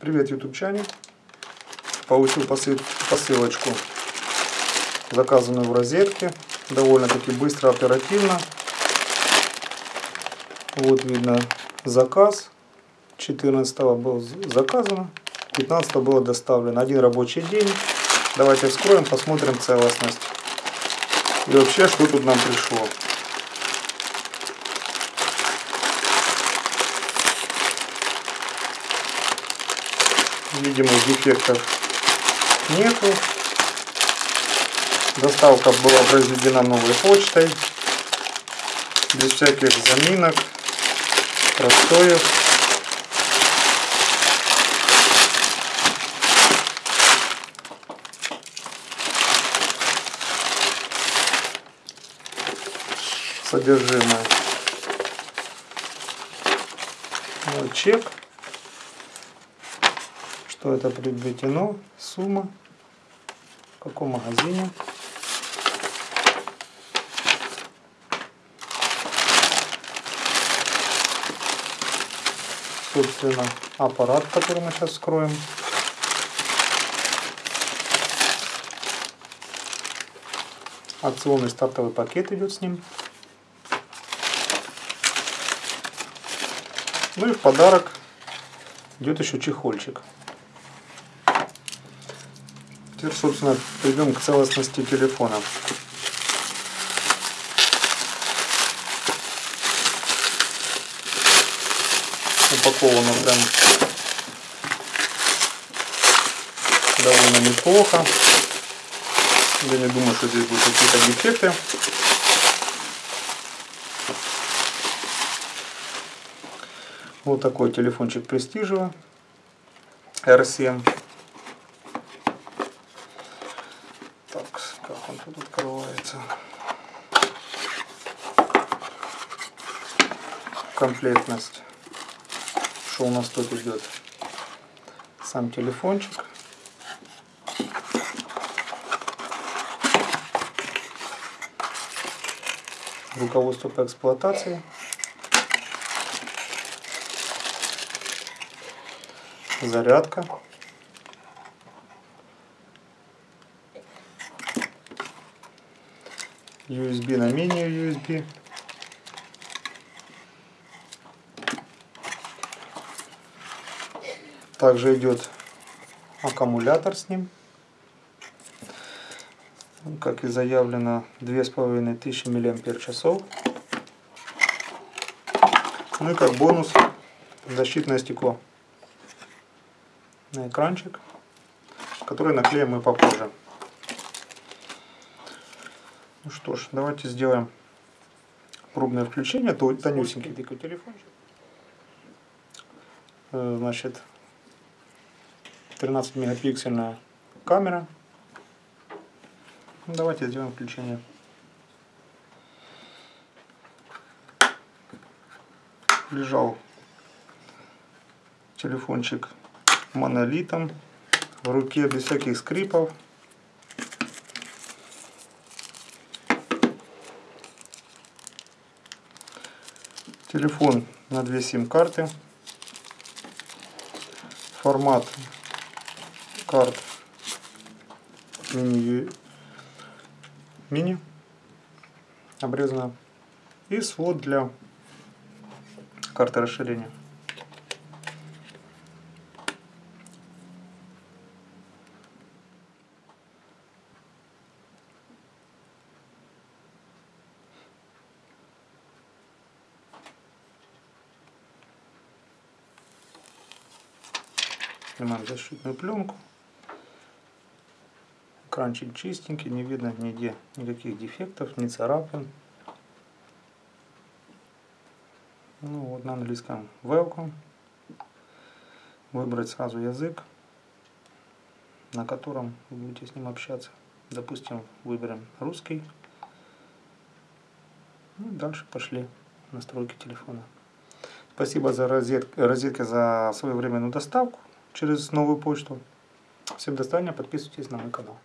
Привет, ютубчане. Получил посылочку, заказанную в розетке. Довольно-таки быстро, оперативно. Вот видно заказ. 14 был заказано, 15 было доставлено. Один рабочий день. Давайте вскроем, посмотрим целостность. И вообще, что тут нам пришло. Видимых дефектов нету. Доставка была произведена новой почтой, без всяких заминок, простоев. Содержимое. Вот чек что это приобретено, сумма, в каком магазине. Собственно, аппарат, который мы сейчас вскроем. Акционный стартовый пакет идет с ним. Ну и в подарок идет еще чехольчик. Теперь, собственно, перейдем к целостности телефона. Упаковано прям довольно неплохо. Я не думаю, что здесь будут какие-то дефекты. Вот такой телефончик престижево R7. тут открывается. Комплектность. Что у нас тут идет? Сам телефончик. Руководство по эксплуатации. Зарядка. USB на мини-USB. Также идет аккумулятор с ним. Как и заявлено, 2500 мАч. Ну и как бонус защитное стекло на экранчик, который наклеим мы попозже. Ну что ж, давайте сделаем пробное включение. То тонюсенький такой телефончик. Э, значит, 13 мегапиксельная камера. Ну, давайте сделаем включение. Лежал телефончик монолитом в руке без всяких скрипов. Телефон на две сим-карты. Формат карт мини, мини обрезано. И свод для карты расширения. Снимаем защитную пленку. Экранчик чистенький, не видно нигде никаких дефектов, ни царапин. Ну вот на английском welcome. Выбрать сразу язык, на котором вы будете с ним общаться. Допустим, выберем русский. Ну, дальше пошли настройки телефона. Спасибо за розетки, розетки за своевременную доставку через новую почту. Всем до свидания, подписывайтесь на мой канал.